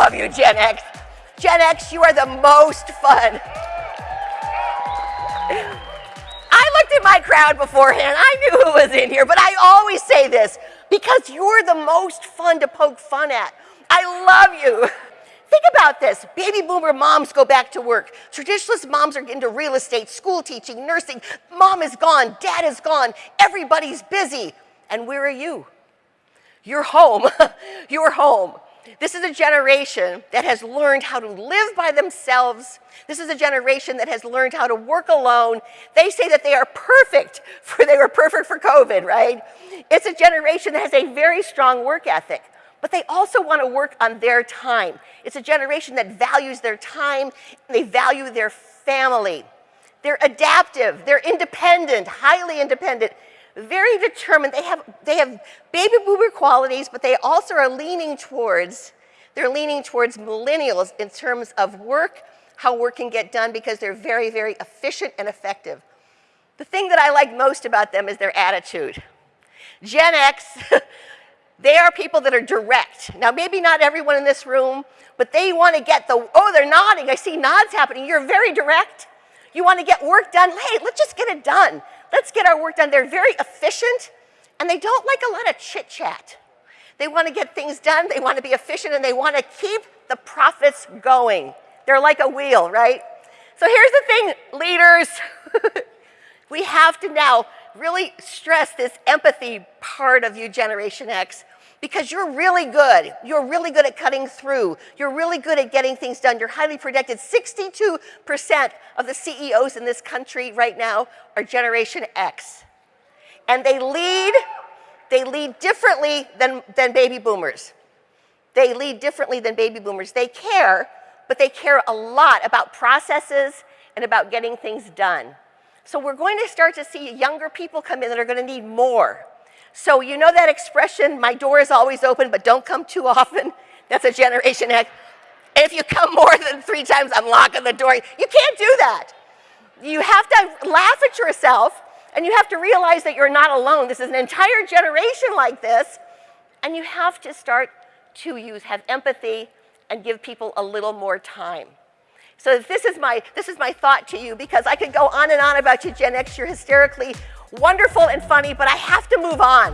love you, Gen X. Gen X, you are the most fun. I looked at my crowd beforehand. I knew who was in here, but I always say this because you're the most fun to poke fun at. I love you. Think about this. Baby boomer moms go back to work. Traditionalist moms are into real estate, school teaching, nursing. Mom is gone, dad is gone, everybody's busy. And where are you? You're home. You're home. This is a generation that has learned how to live by themselves. This is a generation that has learned how to work alone. They say that they are perfect for they were perfect for COVID, right? It's a generation that has a very strong work ethic, but they also want to work on their time. It's a generation that values their time, they value their family. They're adaptive, they're independent, highly independent, very determined. They have, they have baby boomer qualities, but they also are leaning towards, they're leaning towards millennials in terms of work, how work can get done because they're very, very efficient and effective. The thing that I like most about them is their attitude. Gen X, they are people that are direct. Now, maybe not everyone in this room, but they want to get the, oh, they're nodding. I see nods happening. You're very direct. You want to get work done. Hey, let's just get it done. Let's get our work done. They're very efficient, and they don't like a lot of chit chat. They want to get things done, they want to be efficient, and they want to keep the profits going. They're like a wheel, right? So here's the thing, leaders. we have to now really stress this empathy part of you, Generation X because you're really good. You're really good at cutting through. You're really good at getting things done. You're highly protected. 62% of the CEOs in this country right now are Generation X. And they lead, they lead differently than, than baby boomers. They lead differently than baby boomers. They care, but they care a lot about processes and about getting things done. So we're going to start to see younger people come in that are going to need more. So you know that expression, my door is always open, but don't come too often? That's a Generation X. If you come more than three times, I'm locking the door. You can't do that. You have to laugh at yourself, and you have to realize that you're not alone. This is an entire generation like this, and you have to start to use, have empathy, and give people a little more time. So this is my, this is my thought to you, because I could go on and on about you, Gen X. You're hysterically wonderful and funny, but I have to move on.